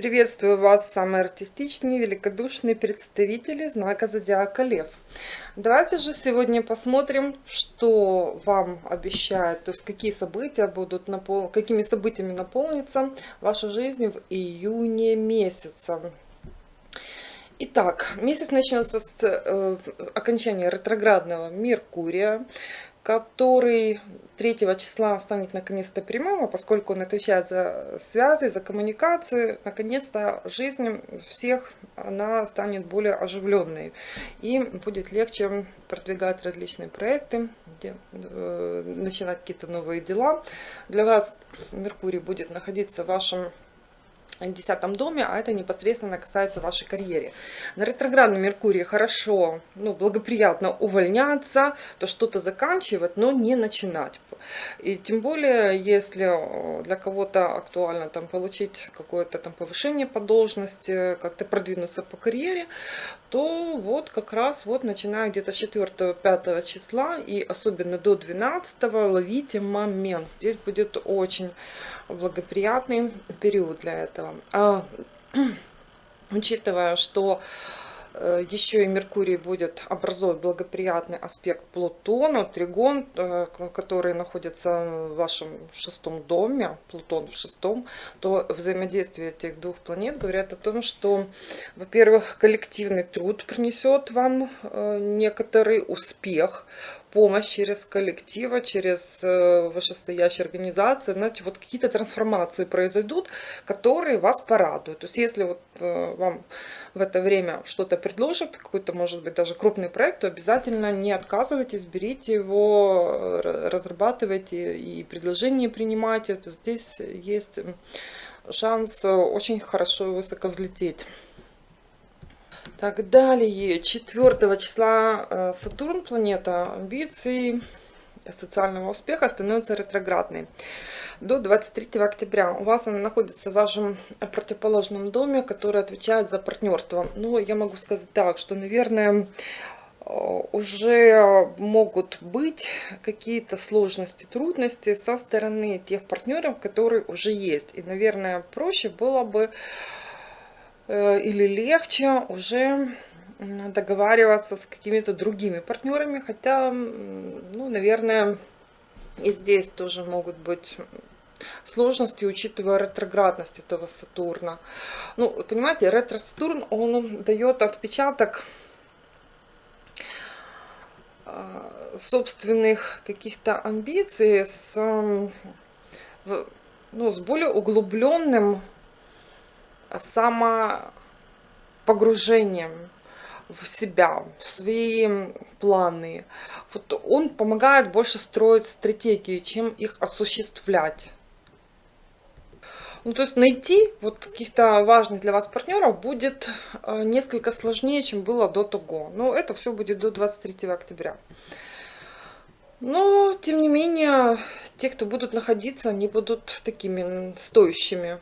Приветствую вас, самые артистичные, великодушные представители знака Зодиака Лев. Давайте же сегодня посмотрим, что вам обещает, то есть какие события будут, напол... какими событиями наполнится ваша жизнь в июне месяце. Итак, месяц начнется с э, окончания ретроградного Меркурия который 3 числа станет наконец-то прямым, а поскольку он отвечает за связи, за коммуникации, наконец-то жизнь всех она станет более оживленной. И будет легче продвигать различные проекты, э, начинать какие-то новые дела. Для вас Меркурий будет находиться в вашем десятом доме, а это непосредственно касается вашей карьеры. На ретроградном Меркурии хорошо, ну, благоприятно увольняться, то что-то заканчивать, но не начинать. И тем более, если э, для кого-то актуально там получить какое-то там повышение по должности, как-то продвинуться по карьере, то вот как раз вот начиная где-то 4-5 числа и особенно до 12 ловите момент. Здесь будет очень благоприятный период для этого. А, учитывая, что Э, еще и Меркурий будет образовывать благоприятный аспект Плутона, Тригон, э, который находится в вашем шестом доме, Плутон в шестом, то взаимодействие этих двух планет говорят о том, что, во-первых, коллективный труд принесет вам э, некоторый успех, помощь через коллектива, через вышестоящие организации, знаете, вот какие-то трансформации произойдут, которые вас порадуют. То есть если вот вам в это время что-то предложат, какой-то, может быть, даже крупный проект, то обязательно не отказывайтесь, берите его, разрабатывайте и предложения принимайте. То здесь есть шанс очень хорошо и высоко взлететь. Так, далее, 4 числа э, Сатурн, планета амбиций, социального успеха, становится ретроградной до 23 октября. У вас она находится в вашем противоположном доме, который отвечает за партнерство. Ну, я могу сказать так, что, наверное, э, уже могут быть какие-то сложности, трудности со стороны тех партнеров, которые уже есть. И, наверное, проще было бы или легче уже договариваться с какими-то другими партнерами, хотя, ну, наверное, и здесь тоже могут быть сложности, учитывая ретроградность этого Сатурна. Ну, понимаете, ретро-Сатурн, он дает отпечаток а, собственных каких-то амбиций с, ну, с более углубленным самопогружением в себя, в свои планы. Вот он помогает больше строить стратегии, чем их осуществлять. Ну, то есть найти вот каких-то важных для вас партнеров будет э, несколько сложнее, чем было до того. Но это все будет до 23 октября. Но, тем не менее, те, кто будут находиться, они будут такими стоящими.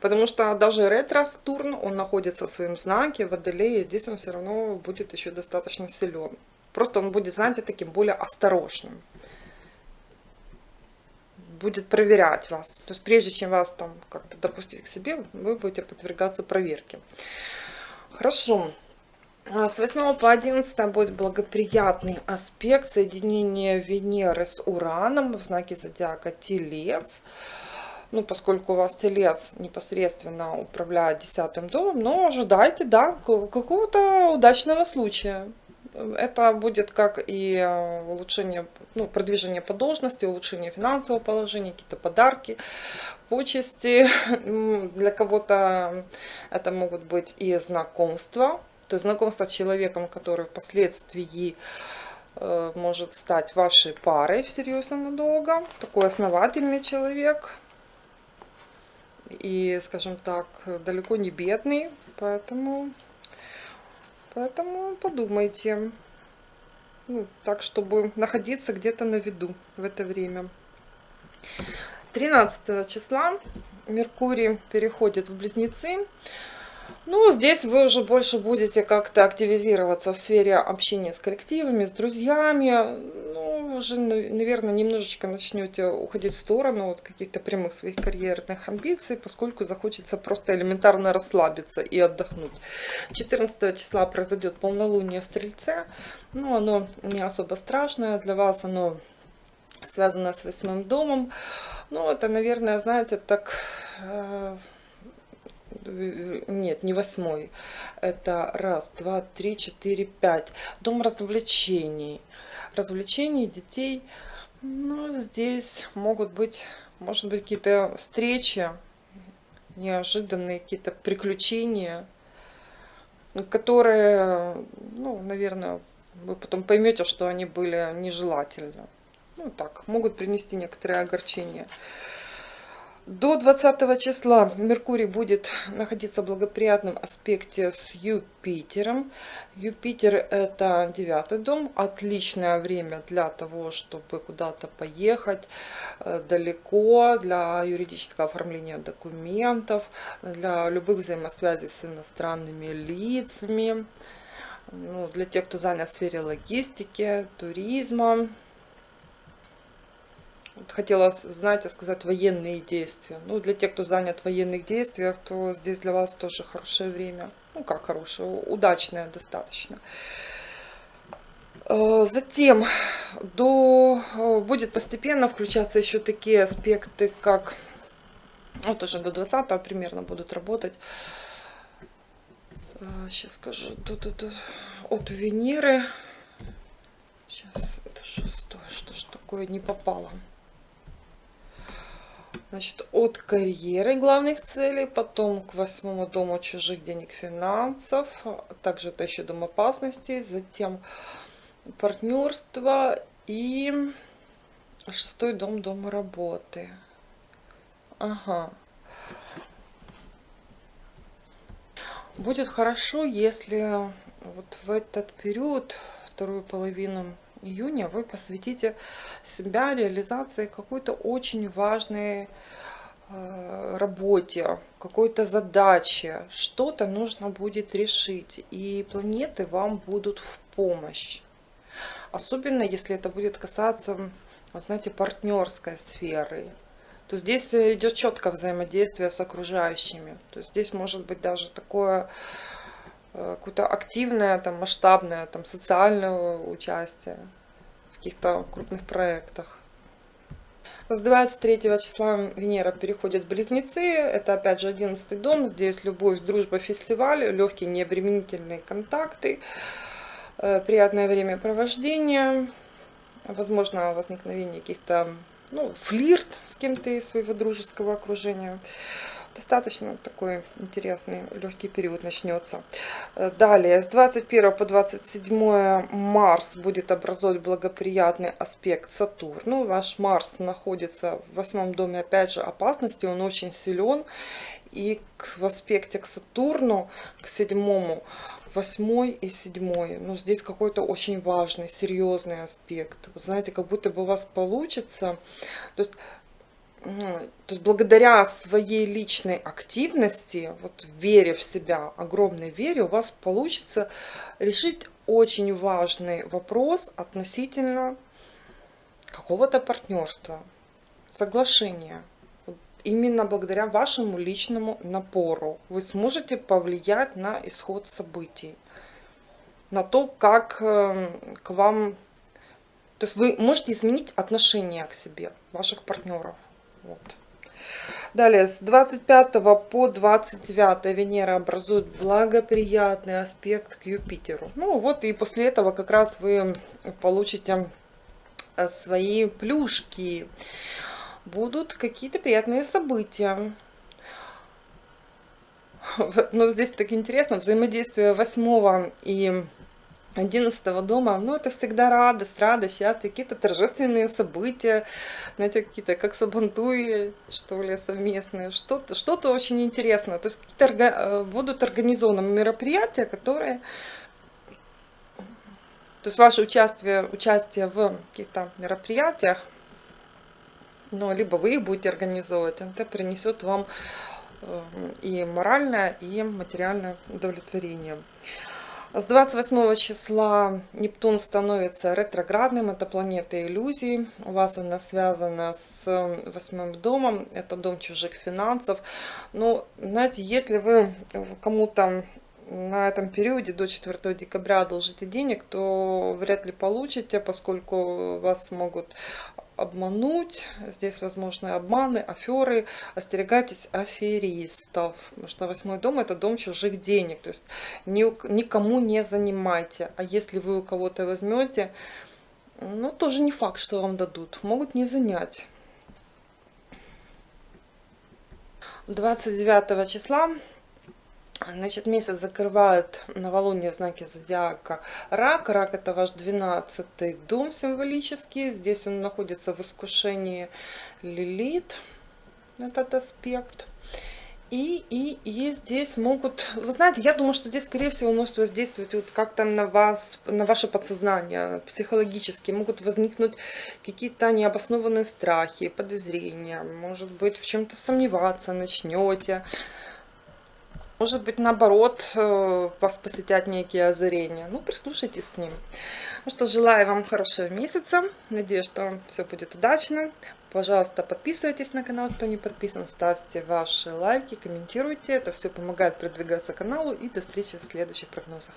Потому что даже ретро-Сатурн, он находится в своем знаке, в Водолее, здесь он все равно будет еще достаточно силен. Просто он будет, знаете, таким более осторожным будет проверять вас. То есть прежде чем вас там как-то допустить к себе, вы будете подвергаться проверке. Хорошо. А с 8 по 11 будет благоприятный аспект соединения Венеры с Ураном в знаке зодиака Телец. Ну, поскольку у вас Телец непосредственно управляет десятым домом, но ожидайте, да, какого-то удачного случая это будет как и э, улучшение, ну, продвижение по должности, улучшение финансового положения, какие-то подарки, почести. Для кого-то это могут быть и знакомства, то есть знакомство с человеком, который впоследствии э, может стать вашей парой всерьез и надолго. Такой основательный человек. И, скажем так, далеко не бедный, поэтому Поэтому подумайте. Ну, так, чтобы находиться где-то на виду в это время. 13 числа Меркурий переходит в Близнецы. Ну, здесь вы уже больше будете как-то активизироваться в сфере общения с коллективами, с друзьями. Ну, уже, наверное, немножечко начнете уходить в сторону от каких-то прямых своих карьерных амбиций, поскольку захочется просто элементарно расслабиться и отдохнуть. 14 числа произойдет полнолуние в Стрельце. Ну, оно не особо страшное. Для вас оно связано с восьмым домом. Ну, это, наверное, знаете, так... Э, нет, не восьмой. Это раз, два, три, четыре, пять. Дом развлечений. Развлечений детей. Ну, здесь могут быть, может быть, какие-то встречи, неожиданные какие-то приключения, которые, ну, наверное, вы потом поймете, что они были нежелательны. Ну, так, могут принести некоторые огорчения. До 20 числа Меркурий будет находиться в благоприятном аспекте с Юпитером. Юпитер это девятый дом, отличное время для того, чтобы куда-то поехать. Э, далеко, для юридического оформления документов, для любых взаимосвязей с иностранными лицами, ну, для тех, кто занят в сфере логистики, туризма хотела, знаете, сказать военные действия. Ну, для тех, кто занят в военных действиях, то здесь для вас тоже хорошее время. Ну, как хорошее, удачное достаточно. Э, затем до, э, будет постепенно включаться еще такие аспекты, как, вот уже до 20 примерно будут работать, сейчас э, скажу, тут, тут, от Венеры, сейчас, это шестое, что ж такое не попало. Значит, от карьеры главных целей, потом к восьмому дому чужих денег, финансов, также это еще дом опасностей, затем партнерство и шестой дом дома работы. Ага. Будет хорошо, если вот в этот период, вторую половину июня вы посвятите себя реализации какой-то очень важной э, работе, какой-то задаче, что-то нужно будет решить, и планеты вам будут в помощь. Особенно, если это будет касаться, вот знаете, партнерской сферы. То здесь идет четко взаимодействие с окружающими. То здесь может быть даже такое Э, какое-то активное, там, масштабное, там, социальное участие в каких-то крупных проектах. С 23 числа Венера переходит в Близнецы. Это опять же 11 дом. Здесь любовь, дружба, фестиваль, легкие необременительные контакты, э, приятное времяпровождение, возможно возникновение каких-то, ну, флирт с кем-то из своего дружеского окружения достаточно такой интересный легкий период начнется. Э, далее, с 21 по 27 Марс будет образовать благоприятный аспект Сатурну. Ваш Марс находится в восьмом доме, опять же, опасности, он очень силен. И в аспекте к Сатурну, к седьмому, восьмой и седьмой. Но здесь какой-то очень важный, серьезный аспект. Вы знаете, как будто бы у вас получится. То есть то есть благодаря своей личной активности, вот вере в себя, огромной вере, у вас получится решить очень важный вопрос относительно какого-то партнерства, соглашения. Именно благодаря вашему личному напору вы сможете повлиять на исход событий, на то, как эм, к вам... То есть вы можете изменить отношение к себе, ваших партнеров. Вот. Далее, с 25 по 29 Венера образует благоприятный аспект к Юпитеру. Ну вот и после этого как раз вы получите э, свои плюшки. Будут какие-то приятные события. Но здесь так интересно, взаимодействие 8 и 11 дома, ну, это всегда радость, радость, счастье, какие-то торжественные события, знаете, какие-то как сабантуи, что ли, совместные, что-то что, -то, очень интересное. То есть какие-то э, будут организованы мероприятия, которые... То есть ваше участие, участие в каких-то мероприятиях, ну, либо вы их будете организовывать, это принесет вам э, и моральное, и материальное удовлетворение. С 28 числа Нептун становится ретроградным, это планета иллюзий. У вас она связана с восьмым домом, это дом чужих финансов. Ну, знаете, если вы кому-то на этом периоде до 4 декабря одолжите денег, то вряд ли получите, поскольку вас могут обмануть. Здесь возможны обманы, аферы. Остерегайтесь аферистов. Потому что восьмой дом это дом чужих денег. То есть никому не занимайте. А если вы у кого-то возьмете, ну тоже не факт, что вам дадут. Могут не занять. 29 числа Значит, месяц закрывает новолуние в знаке зодиака Рак. Рак это ваш 12 дом символический. Здесь он находится в искушении Лилит, этот аспект. И, и, и здесь могут, вы знаете, я думаю, что здесь, скорее всего, может воздействовать вот как-то на вас, на ваше подсознание, психологически. Могут возникнуть какие-то необоснованные страхи, подозрения. Может быть, в чем-то сомневаться начнете. Может быть, наоборот, э, вас посетят некие озарения. Ну, прислушайтесь к ним. Ну что, желаю вам хорошего месяца. Надеюсь, что все будет удачно. Пожалуйста, подписывайтесь на канал, кто не подписан. Ставьте ваши лайки, комментируйте. Это все помогает продвигаться каналу. И до встречи в следующих прогнозах.